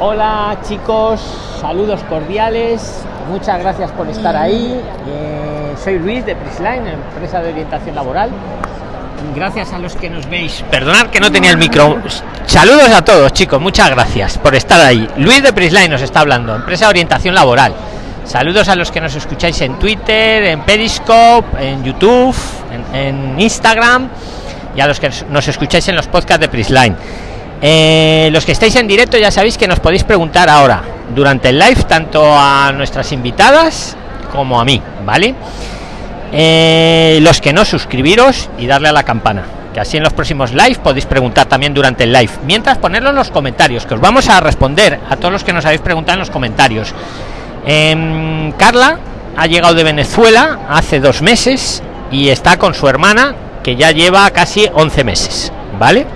Hola chicos, saludos cordiales, muchas gracias por estar ahí. Eh, soy Luis de Prisline, empresa de orientación laboral. Gracias a los que nos veis. Perdonad que no tenía el micro. Saludos a todos chicos, muchas gracias por estar ahí. Luis de Prisline nos está hablando, empresa de orientación laboral. Saludos a los que nos escucháis en Twitter, en Periscope, en YouTube, en, en Instagram y a los que nos escucháis en los podcasts de Prisline. Eh, los que estáis en directo ya sabéis que nos podéis preguntar ahora durante el live tanto a nuestras invitadas como a mí, ¿vale? Eh, los que no suscribiros y darle a la campana, que así en los próximos live podéis preguntar también durante el live. Mientras ponerlo en los comentarios, que os vamos a responder a todos los que nos habéis preguntado en los comentarios. Em, Carla ha llegado de Venezuela hace dos meses y está con su hermana que ya lleva casi 11 meses, ¿vale?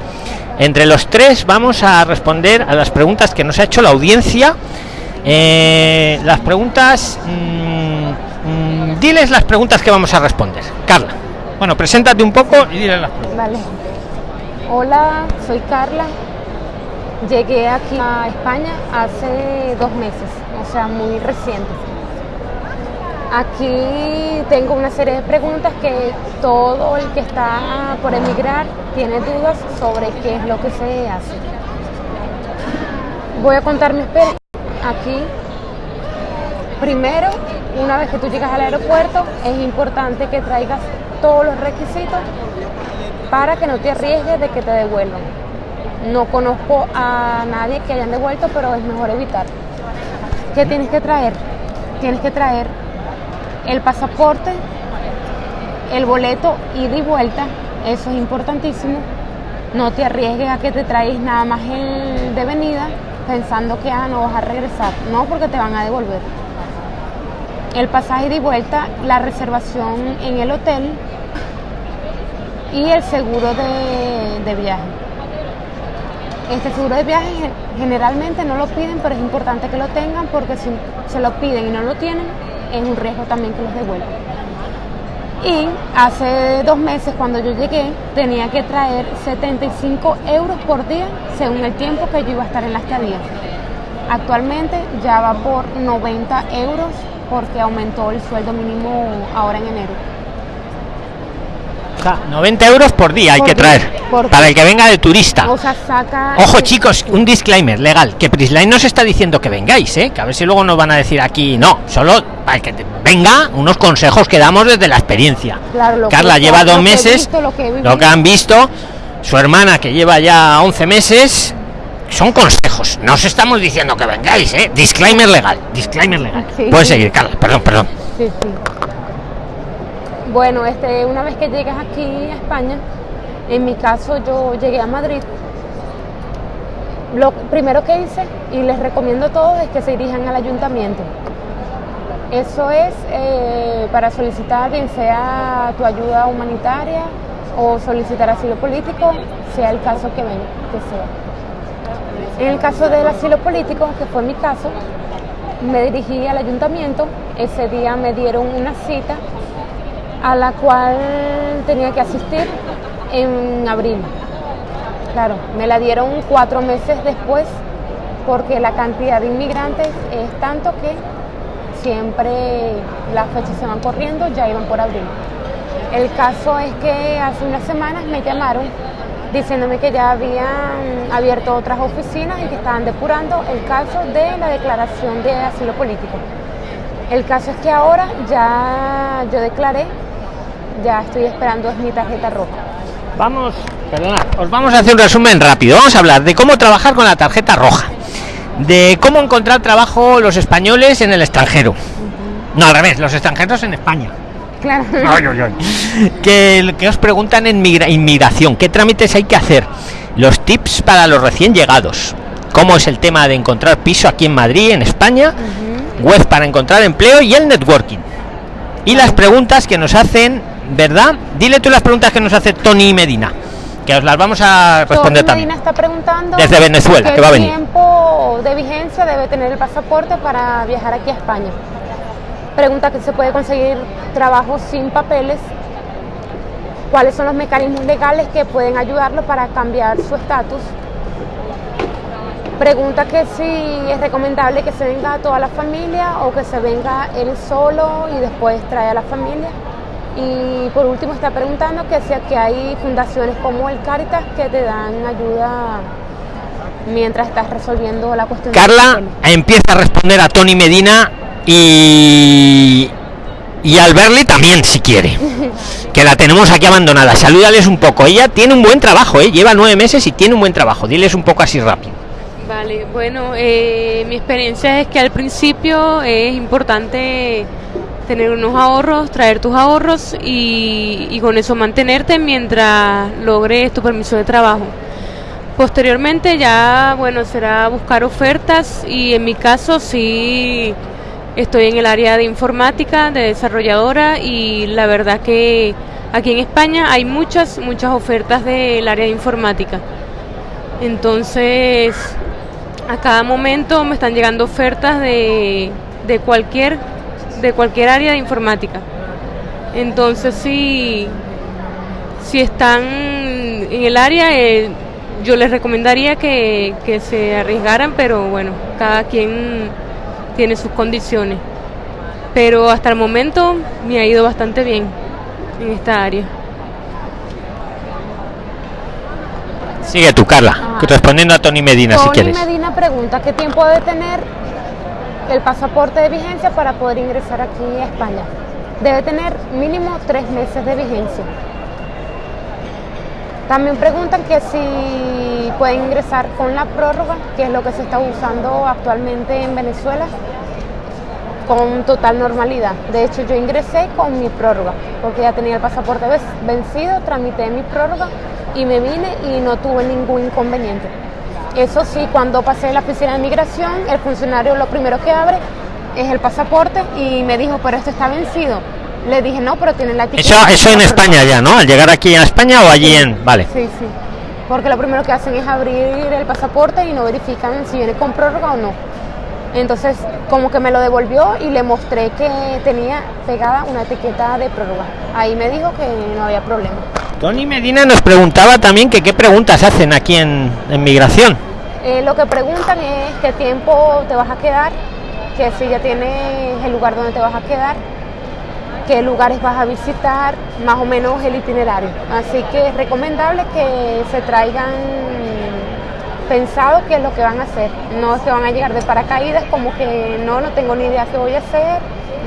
Entre los tres vamos a responder a las preguntas que nos ha hecho la audiencia. Eh, las preguntas... Mmm, mmm, diles las preguntas que vamos a responder. Carla. Bueno, preséntate un poco y diles las preguntas. Vale. Hola, soy Carla. Llegué aquí a España hace dos meses, o sea, muy reciente. Aquí tengo una serie de preguntas que todo el que está por emigrar tiene dudas sobre qué es lo que se hace. Voy a contar mi experiencia aquí. Primero, una vez que tú llegas al aeropuerto, es importante que traigas todos los requisitos para que no te arriesgues de que te devuelvan. No conozco a nadie que hayan devuelto, pero es mejor evitar. ¿Qué tienes que traer? Tienes que traer el pasaporte, el boleto ida y vuelta, eso es importantísimo. No te arriesgues a que te traes nada más el de venida pensando que ah, no vas a regresar, no porque te van a devolver. El pasaje de vuelta, la reservación en el hotel y el seguro de, de viaje. Este seguro de viaje generalmente no lo piden, pero es importante que lo tengan porque si se lo piden y no lo tienen, es un riesgo también que los devuelvan. Y hace dos meses cuando yo llegué tenía que traer 75 euros por día según el tiempo que yo iba a estar en la estadía. Actualmente ya va por 90 euros porque aumentó el sueldo mínimo ahora en enero. O sea, 90 euros por día hay que traer por para el que venga de turista. O sea, saca... Ojo chicos, un disclaimer legal, que Prisline no se está diciendo que vengáis, ¿eh? que a ver si luego nos van a decir aquí, no, solo para el que te- venga unos consejos que damos desde la experiencia. Claro, lo que- Carla lleva lo dos que meses, visto, lo que lo han visto, su hermana que lleva ya 11 meses, son consejos, no os estamos diciendo que vengáis, ¿eh? disclaimer legal, disclaimer legal. Sí. Puedes seguir, Carla, perdón, perdón. Sí, sí. Bueno, este, una vez que llegas aquí a España, en mi caso yo llegué a Madrid. Lo primero que hice, y les recomiendo a todos, es que se dirijan al ayuntamiento. Eso es eh, para solicitar bien sea tu ayuda humanitaria o solicitar asilo político, sea el caso que, que sea. En el caso del asilo político, que fue mi caso, me dirigí al ayuntamiento. Ese día me dieron una cita a la cual tenía que asistir en abril. Claro, me la dieron cuatro meses después porque la cantidad de inmigrantes es tanto que siempre las fechas se van corriendo, ya iban por abril. El caso es que hace unas semanas me llamaron diciéndome que ya habían abierto otras oficinas y que estaban depurando el caso de la declaración de asilo político. El caso es que ahora ya yo declaré, ya estoy esperando es mi tarjeta roja. Vamos, perdonad, os vamos a hacer un resumen rápido. Vamos a hablar de cómo trabajar con la tarjeta roja, de cómo encontrar trabajo los españoles en el extranjero. No, al revés, los extranjeros en España. Claro. Ay, ay, ay. Que, que os preguntan en migra- inmigración, ¿qué trámites hay que hacer? Los tips para los recién llegados. ¿Cómo es el tema de encontrar piso aquí en Madrid, en España? Web para encontrar empleo y el networking. Y las preguntas que nos hacen, ¿verdad? Dile tú las preguntas que nos hace Tony Medina, que os las vamos a responder Tony también. Medina está preguntando Desde Venezuela, qué que va a venir. tiempo de vigencia debe tener el pasaporte para viajar aquí a España. Pregunta que se puede conseguir trabajo sin papeles. ¿Cuáles son los mecanismos legales que pueden ayudarlo para cambiar su estatus? Pregunta que si es recomendable que se venga toda la familia o que se venga él solo y después trae a la familia. Y por último está preguntando que si aquí hay fundaciones como el Caritas que te dan ayuda mientras estás resolviendo la cuestión. Carla empieza a responder a Tony Medina y y al verle también si quiere. Que la tenemos aquí abandonada. Salúdales un poco. Ella tiene un buen trabajo ¿eh? lleva nueve meses y tiene un buen trabajo. Diles un poco así rápido. Vale bueno eh, mi experiencia es que al principio es importante tener unos ahorros traer tus ahorros y, con eso mantenerte mientras logres tu permiso de trabajo posteriormente ya bueno será buscar ofertas y en mi caso sí Estoy en el área de informática, de desarrolladora y la verdad que aquí en España hay muchas, muchas ofertas del área de informática. Entonces, a cada momento me están llegando ofertas de, de cualquier, de cualquier área de informática. Entonces, si, si están en el área, eh, yo les recomendaría que, que se arriesgaran, pero bueno, cada quien tiene sus condiciones. Pero hasta el momento me ha ido bastante bien en esta área. Sigue tú, Carla, ah. respondiendo a Tony Medina si quieres. Tony Medina pregunta qué tiempo debe tener el pasaporte de vigencia para poder ingresar aquí a España. Debe tener mínimo tres meses de vigencia. También preguntan que si pueden ingresar con la prórroga, que es lo que se está usando actualmente en Venezuela, con total normalidad. De hecho, yo ingresé con mi prórroga, porque ya tenía el pasaporte vencido, tramité mi prórroga y me vine y no tuve ningún inconveniente. Eso sí, cuando pasé la oficina de migración, el funcionario lo primero que abre es el pasaporte y me dijo, pero esto está vencido le dije, no, pero tiene la etiqueta. Eso, eso en España ya, ¿no? Al llegar aquí a España o allí en... Vale. Sí, sí. Porque lo primero que hacen es abrir el pasaporte y no verifican si viene con prórroga o no. Entonces, como que me lo devolvió y le mostré que tenía pegada una etiqueta de prórroga. Ahí me dijo que no había problema. Tony Medina nos preguntaba también que qué preguntas hacen aquí en, en migración. Eh, lo que preguntan es qué tiempo te vas a quedar, que si ya tienes el lugar donde te vas a quedar qué lugares vas a visitar, más o menos el itinerario. Así que es recomendable que se traigan pensado qué es lo que van a hacer. No se van a llegar de paracaídas como que no, no tengo ni idea qué voy a hacer,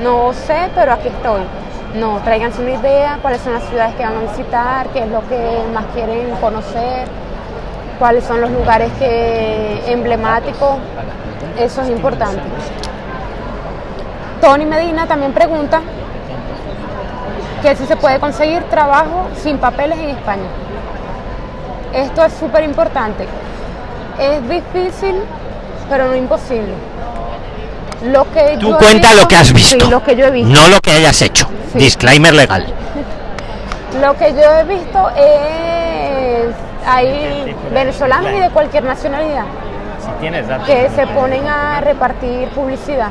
no sé, pero aquí estoy. No, tráiganse una idea, cuáles son las ciudades que van a visitar, qué es lo que más quieren conocer, cuáles son los lugares que emblemáticos, eso es importante. Tony Medina también pregunta que si se puede conseguir trabajo sin papeles en España. Esto es súper importante. Es difícil, pero no imposible. Lo que Tú cuenta lo que has visto, lo que yo he visto. no lo que hayas hecho. Disclaimer legal. Lo que yo he visto es hay venezolanos y de cualquier nacionalidad que se ponen a repartir publicidad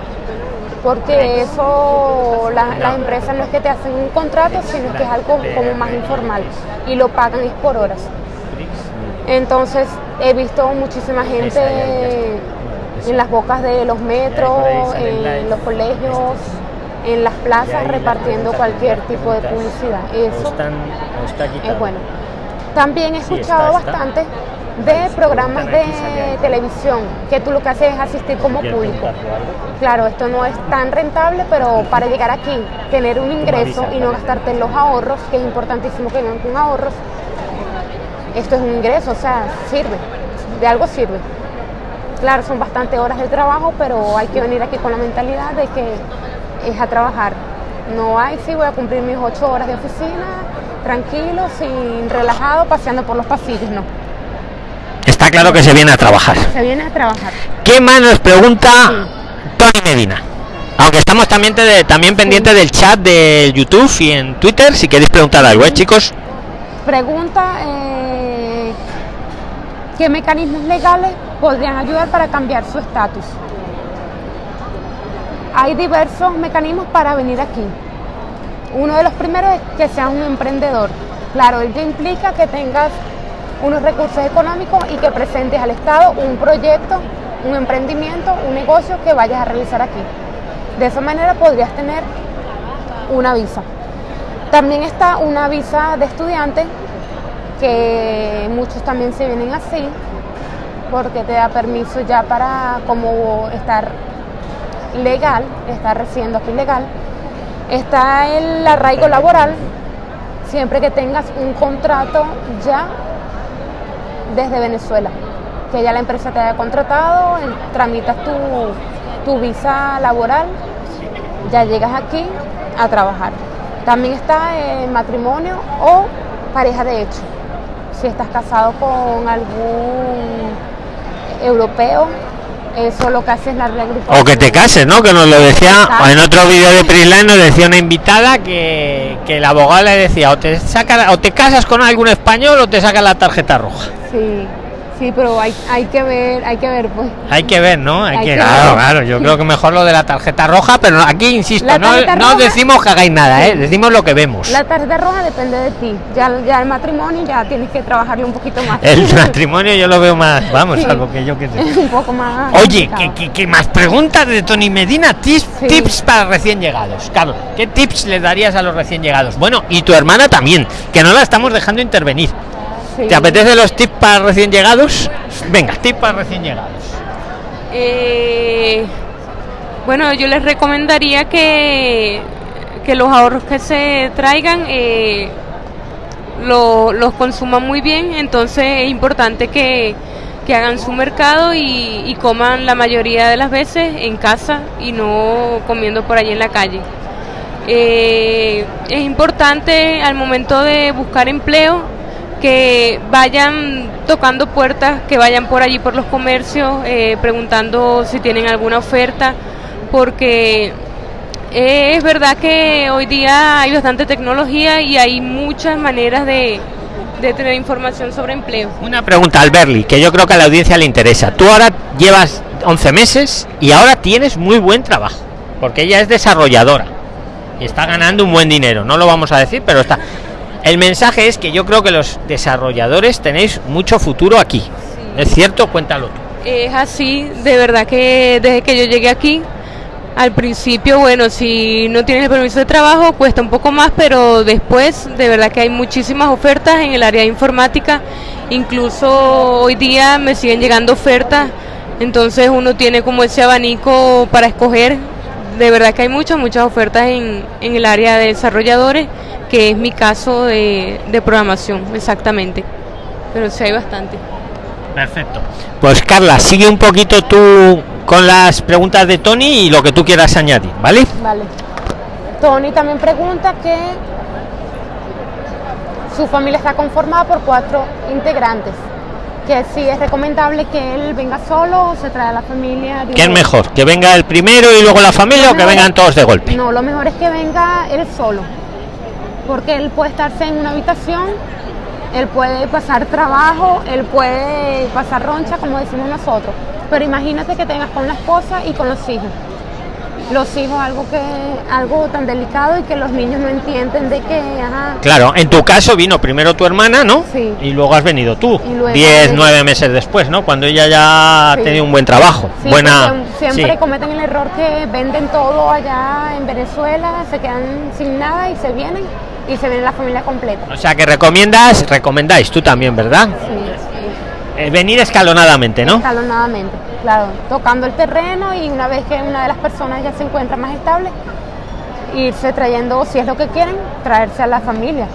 porque eso las empresas no es que te hacen un contrato, sino que es algo como más informal y lo pagan es por horas. Entonces he visto muchísima gente en las bocas de los metros, en los colegios, en las plazas repartiendo cualquier tipo de publicidad. Eso es bueno. También he escuchado bastante de programas de televisión, que tú lo que haces es asistir como público. Claro, esto no es tan rentable, pero para llegar aquí, tener un ingreso y no gastarte en los ahorros, que es importantísimo que vengan con ahorros, esto es un ingreso, o sea, sirve, de algo sirve. Claro, son bastante horas de trabajo, pero hay que venir aquí con la mentalidad de que es a trabajar. No hay, sí, voy a cumplir mis ocho horas de oficina, tranquilo, sin relajado, paseando por los pasillos, no Está claro que se viene a trabajar. Se viene a trabajar. ¿Qué más nos pregunta Tony Medina? Aunque estamos también, también pendientes del chat de YouTube y en Twitter, si queréis preguntar algo, ¿eh, chicos? Pregunta, eh, ¿qué mecanismos legales podrían ayudar para cambiar su estatus? Hay diversos mecanismos para venir aquí. Uno de los primeros es que seas un emprendedor. Claro, ello implica que tengas unos recursos económicos y que presentes al Estado un proyecto, un emprendimiento, un negocio que vayas a realizar aquí. De esa manera podrías tener una visa. También está una visa de estudiante, que muchos también se vienen así, porque te da permiso ya para como estar legal, estar residiendo aquí legal. Está el arraigo laboral, siempre que tengas un contrato ya desde Venezuela, que ya la empresa te haya contratado, tramitas tu, tu visa laboral, ya llegas aquí a trabajar. También está el matrimonio o pareja de hecho. Si estás casado con algún europeo, eso lo que hace es la O que te cases, ¿no? Que nos lo decía en otro vídeo de Prisline, nos decía una invitada que, que el abogado le decía, o te, saca, o te casas con algún español o te saca la tarjeta roja. Sí. Sí, pero hay, hay que ver, hay que ver, pues. Hay que ver, ¿no? Hay, que, claro, claro. Yo creo que mejor lo de la tarjeta roja, pero aquí insisto, no, no decimos que hagáis nada, ¿eh? Decimos lo que vemos. La tarjeta roja depende de ti. Ya, ya el matrimonio ya tienes que trabajarle un poquito más. El matrimonio yo lo veo más, vamos, algo que yo que sé. un poco más. Oye, ¿qué, qué, más preguntas de Tony Medina? Tips, tips para recién llegados. Carlos, ¿qué tips le darías a los recién llegados? Bueno, y tu hermana también, que no la estamos dejando intervenir. ¿Te apetece los tips para recién llegados? Venga, tips para recién llegados. Eh, bueno, yo les recomendaría que, que los ahorros que se traigan eh, los consuman muy bien, entonces es importante que, hagan su mercado y, coman la mayoría de las veces en casa y no comiendo por allí en la calle. Eh, es importante al momento de buscar empleo que vayan tocando puertas, que vayan por allí por los comercios, eh, preguntando si tienen alguna oferta, porque es verdad que hoy día hay bastante tecnología y hay muchas maneras de, de tener información sobre empleo. Una pregunta al Berly, que yo creo que a la audiencia le interesa. Tú ahora llevas 11 meses y ahora tienes muy buen trabajo, porque ella es desarrolladora y está ganando un buen dinero. No lo vamos a decir, pero está. El mensaje es que yo creo que los desarrolladores tenéis mucho futuro aquí. ¿Es cierto? Cuéntalo Es así, de verdad que desde que yo llegué aquí, al principio, bueno, si no tienes el permiso de trabajo cuesta un poco más, pero después de verdad que hay muchísimas ofertas en el área de informática. Incluso hoy día me siguen llegando ofertas, entonces uno tiene como ese abanico para escoger. De verdad que hay muchas, muchas ofertas en, en el área de desarrolladores que es mi caso de, programación, exactamente. Pero sí hay bastante. Perfecto. Pues Carla, sigue un poquito tú con las preguntas de Tony y lo que tú quieras añadir, ¿vale? Vale. Tony también pregunta que su familia está conformada por cuatro integrantes. Que si es recomendable que él venga solo o se trae a la familia. ¿Qué es mejor? ¿Que venga el primero y luego la familia o que vengan todos de golpe? No, lo mejor es que venga él solo porque él puede estarse en una habitación, él puede pasar trabajo, él puede pasar roncha, como decimos nosotros. Pero imagínate que tengas con la esposa y con los hijos. Los hijos algo que algo tan delicado y que los niños no entienden de que claro en tu caso vino primero tu hermana no sí. y luego has venido tú diez nueve meses después no cuando ella ya ha tenido un buen trabajo buena siempre cometen el error que venden todo allá en Venezuela se quedan sin nada y se vienen y se viene la familia completa. O sea que recomiendas, recomendáis tú también, ¿verdad? Sí. Eh, venir escalonadamente, ¿no? Escalonadamente, claro, tocando el terreno y una vez que una de las personas ya se encuentra más estable, irse trayendo, si es lo que quieren, traerse a la familia.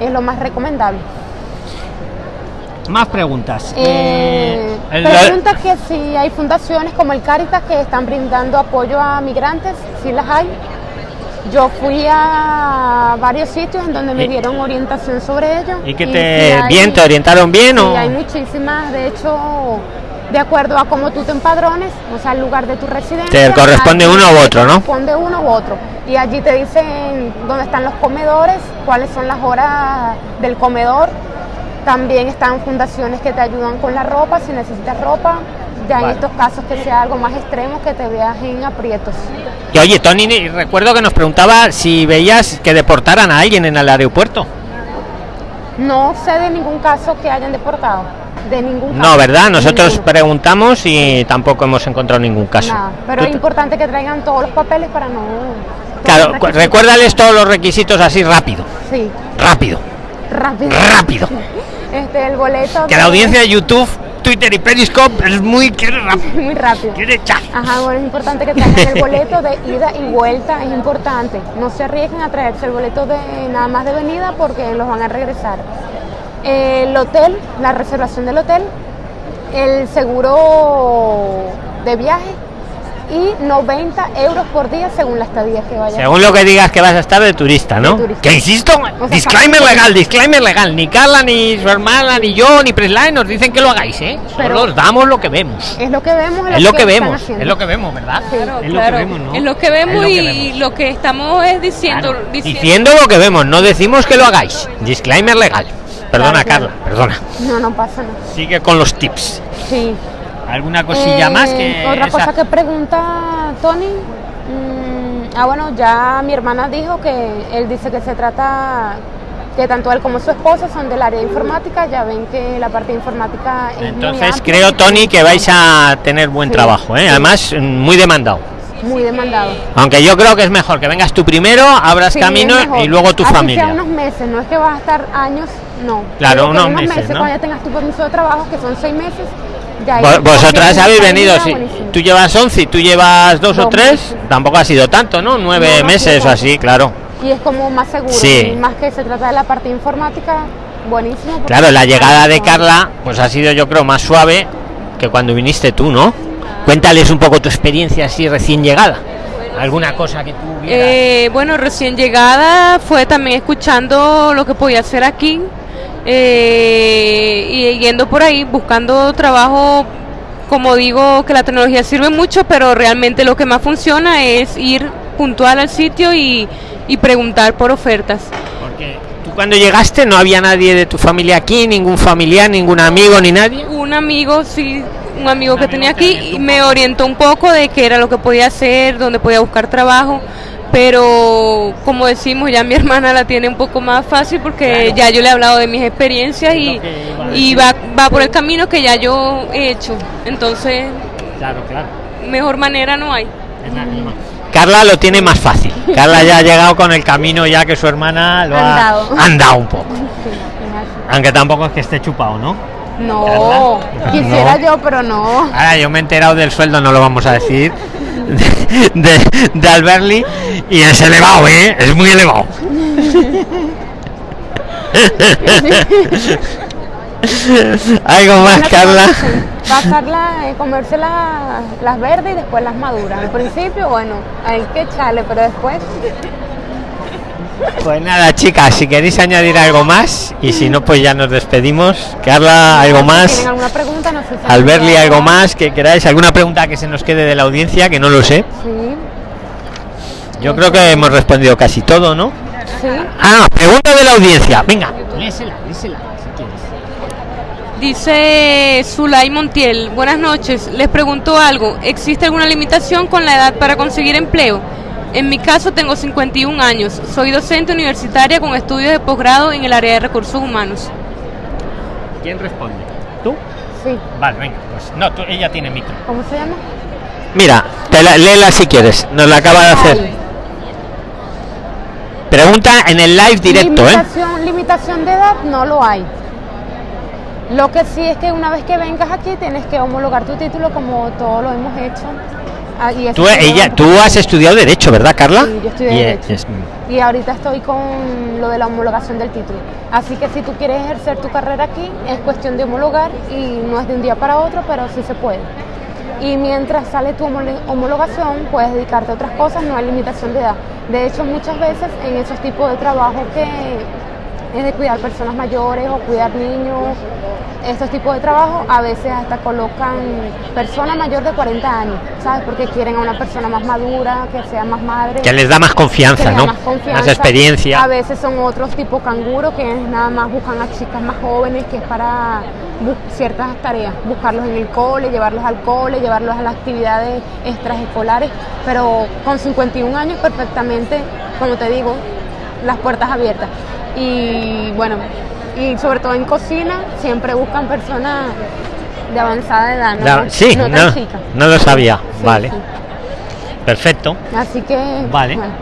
Es lo más recomendable. Más preguntas. Eh, eh pregunta que si hay fundaciones como el Caritas que están brindando apoyo a migrantes, si las hay. Yo fui a varios sitios en donde me dieron orientación sobre ello. ¿Y que te bien, te orientaron bien sí, hay muchísimas, de hecho, de acuerdo a cómo tú te empadrones, o sea, el lugar de tu residencia. Te corresponde uno u otro, ¿no? Corresponde uno u otro. Y allí te dicen dónde están los comedores, cuáles son las horas del comedor. También están fundaciones que te ayudan con la ropa, si necesitas ropa ya en estos casos que sea algo más extremo que te veas en aprietos. Y oye, Tony, recuerdo que nos preguntaba si veías que deportaran a alguien en el aeropuerto. No sé de ningún caso que hayan deportado. De ningún caso. No, ¿verdad? Nosotros Ninguno. preguntamos y tampoco hemos encontrado ningún caso. Nada, pero es te- importante que traigan todos los papeles para no. Claro, recuérdales todos los requisitos así rápido, Sí, rápido, rápido. rápido. Este, el boleto. Que la audiencia de YouTube, Twitter y Periscope es muy quiere rápido, Muy rápido. quiere. Ajá, bueno, es importante que traigan el boleto de ida y vuelta, es importante. No se arriesguen a traerse el boleto de nada más de venida porque los van a regresar. El hotel, la reservación del hotel, el seguro de viaje y 90 euros por día según la estadía que vaya. Según lo que digas que vas a estar de turista, ¿no? De turista. Que insisto, sea, disclaimer legal, disclaimer legal. Ni Carla, ni su hermana, ni yo, ni Presline nos dicen que lo hagáis, ¿eh? Pero- Solo os damos lo que vemos. Es lo que vemos, Es lo que vemos, es lo que vemos, ¿verdad? Claro, es lo Claro, que vemos, ¿no? es lo que vemos Es lo que y lo que estamos es diciendo, Claro, diciendo- Diciendo lo que vemos, no decimos que lo hagáis. Disclaimer legal. Perdona, Claro, Carla, perdona. No, no pasa nada. Sigue con los tips. Sí. ¿Alguna cosilla Eh, más que Otra esa? cosa que pregunta Tony. mm, ah, bueno, ya mi hermana dijo que él dice que se trata, que tanto él como su esposa son del área de informática. Ya ven que la parte de informática es Entonces creo, Tony, que vais a tener buen Sí, trabajo, ¿eh? sí. Además, mm, muy demandado. Muy demandado. Aunque yo creo que es mejor que vengas tú primero, abras Sí, camino y luego tu Así familia. sea unos meses, no es que vas a estar años, no. Claro, unos meses, ¿no? Cuando ya tengas tu permiso de trabajo, que son seis meses, ya Vos- Vosotras habéis venido, buenísima. Tú llevas 11 y tú llevas dos o tres, meses. tampoco ha sido tanto, ¿no? Nueve No, meses o así, claro. Y es como más seguro, Sí. y más que se trata de la parte informática, buenísimo. Claro, la llegada de Carla, pues ha sido yo creo más suave que cuando viniste tú, ¿no? Cuéntales un poco tu experiencia así recién llegada. ¿Alguna cosa que tú? Eh, bueno, recién llegada fue también escuchando lo que podía hacer aquí eh, y yendo por ahí buscando trabajo. Como digo, que la tecnología sirve mucho, pero realmente lo que más funciona es ir puntual al sitio y, y preguntar por ofertas. Porque tú cuando llegaste no había nadie de tu familia aquí, ningún familiar, ningún amigo ni nadie. Un amigo, sí, un amigo Un que amigo tenía te aquí y me orientó un poco de qué era lo que podía hacer, dónde podía buscar trabajo. Pero como decimos, ya mi hermana la tiene un poco más fácil porque Claro. ya yo le he hablado de mis experiencias y, y va, va por el camino que ya yo he hecho. Entonces, Claro, claro. mejor manera no hay. Carla lo tiene más fácil. Carla ya ha llegado con el camino ya que su hermana lo ha Andado. andado un poco. Aunque tampoco es que esté chupado, ¿no? No, Carla. quisiera No. yo, pero no. Ahora yo me he enterado del sueldo, no lo vamos a decir, de, de, Alberli y es elevado, ¿eh? Es muy elevado. Algo más, Carla. Pasarla, eh, comerse la- las verdes y después las maduras. Al principio, bueno, hay que echarle, pero después. Pues nada, chicas, si queréis añadir algo más y si no, pues ya nos despedimos. Carla, algo más. ¿Tienen alguna pregunta? No sé si Alberli, algo más que queráis. ¿Alguna pregunta que se nos quede de la audiencia? Que no lo sé. Sí, Yo creo que hemos respondido casi todo, ¿no? sí. Ah, pregunta de la audiencia. Venga, lésela, lésela, si quieres. Dice Zulay Montiel, buenas noches, les pregunto algo, ¿existe alguna limitación con la edad para conseguir empleo? En mi caso tengo 51 años, soy docente universitaria con estudios de posgrado en el área de recursos humanos. ¿Quién responde? ¿Tú? Sí. Vale, venga, pues no, tú- ella tiene micro. ¿Cómo se llama? Mira, te la, léela si quieres, nos la acaba de hacer. Pregunta en el live directo, ¿eh? limitación, limitación de edad no lo hay. Lo que sí es que una vez que vengas aquí tienes que homologar tu título como todo lo hemos hecho. Ah, y Tú, ella, tú has estudiado Derecho, ¿verdad, Carla? Sí, yo estudié Y, Derecho. es- Y ahorita estoy con lo de la homologación del título. Así que si tú quieres ejercer tu carrera aquí, es cuestión de homologar y no es de un día para otro, pero sí se puede. Y mientras sale tu homologación, puedes dedicarte a otras cosas, no hay limitación de edad. De hecho, muchas veces en esos tipos de trabajo que es de cuidar personas mayores o cuidar niños, estos tipos de trabajo, a veces hasta colocan persona mayor de 40 años, ¿sabes? Porque quieren a una persona más madura, que sea más madre. que les da más confianza, ¿no? Más, confianza. experiencia. A veces son otros tipo canguro que nada más buscan a chicas más jóvenes que es para ciertas tareas, buscarlos en el cole, llevarlos al cole, llevarlos a las actividades extraescolares, pero con 51 años perfectamente, como te digo, las puertas abiertas. Y bueno, Y sobre todo en cocina, siempre buscan personas de avanzada edad, ¿no? Sí, no no, tan chicas. no lo sabía. Sí, vale, sí. perfecto. Así que. Vale. bueno.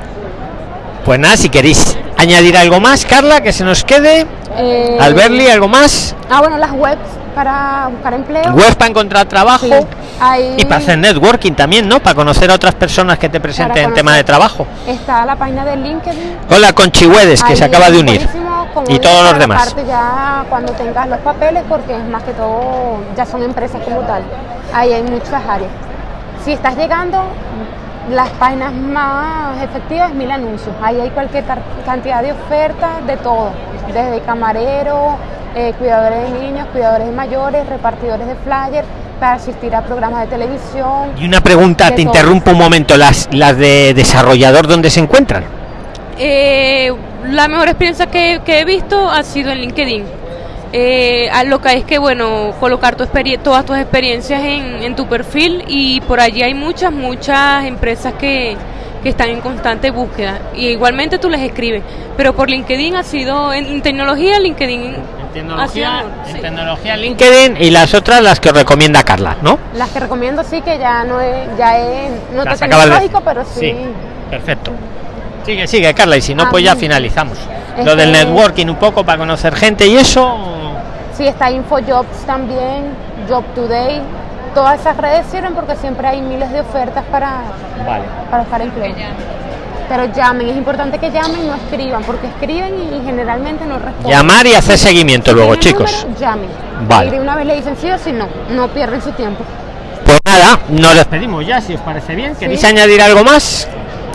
Pues nada, si queréis añadir algo más, Carla, que se nos quede. Eh, Alberli, algo más. Ah, bueno, las webs para buscar empleo. Web para encontrar trabajo. Sí, ahí Y para hacer networking también, ¿no? Para conocer a otras personas que te presenten en tema de trabajo. Está la página de LinkedIn. Hola, Conchihuedes, que se acaba es de unir. Y todos los demás. Aparte ya cuando tengas los papeles, porque es más que todo, ya son empresas como tal. Ahí hay muchas áreas. Si estás llegando, las páginas más efectivas, mil anuncios. Ahí hay cualquier cantidad de ofertas de todo, desde camarero, eh, cuidadores de niños, cuidadores de mayores, repartidores de flyers, para asistir a programas de televisión. Y una pregunta, te todo. interrumpo un momento. Las, las de desarrollador, ¿dónde se encuentran? Eh, la mejor experiencia que, que he visto ha sido en LinkedIn. Eh, a lo que es que, bueno, colocar tu todas tus experiencias en, en tu perfil y por allí hay muchas, muchas empresas que, que están en constante búsqueda. Y igualmente tú les escribes. Pero por LinkedIn ha sido, en, en tecnología, LinkedIn mejor, sí. tecnología LinkedIn y las otras las que os recomienda Carla, ¿no? Las que recomiendo sí que ya no es, ya es, no Las te de- tecnológico, pero sí. perfecto. Sigue, sigue, Carla, y si no, Ah, pues ya finalizamos. Lo del que- networking un poco para conocer gente y eso. Sí, está InfoJobs también, Job Today. Todas esas redes sirven porque siempre hay miles de ofertas para, Vale. para buscar empleo. Pero llamen, es importante que llamen, no escriban, porque escriben y generalmente no responden. Llamar y hacer seguimiento Si luego, chicos. número, llamen. Vale. Y de una vez le dicen sí o sí no, no pierden su tiempo. Pues nada, nos despedimos ya, si os parece bien. ¿Queréis Sí. añadir algo más?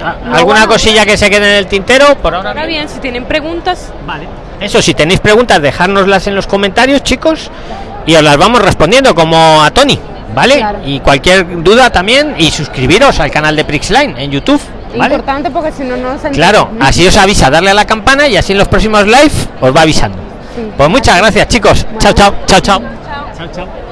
¿A- No, ¿Alguna bueno. cosilla que se quede en el tintero? Por ahora. Ahora bien, si tienen preguntas, Vale. Eso, si tenéis preguntas, dejárnoslas en los comentarios, chicos, y os las vamos respondiendo como a Tony, ¿vale? Claro. Y cualquier duda también, y suscribiros al canal de Prixline en YouTube, ¿vale? Importante porque si no, no se Claro, así os avisa, darle a la campana y así en los próximos live os va avisando. Sí. Pues muchas gracias, chicos. Bueno. Chao, chao, chao, chao. Chao, chao.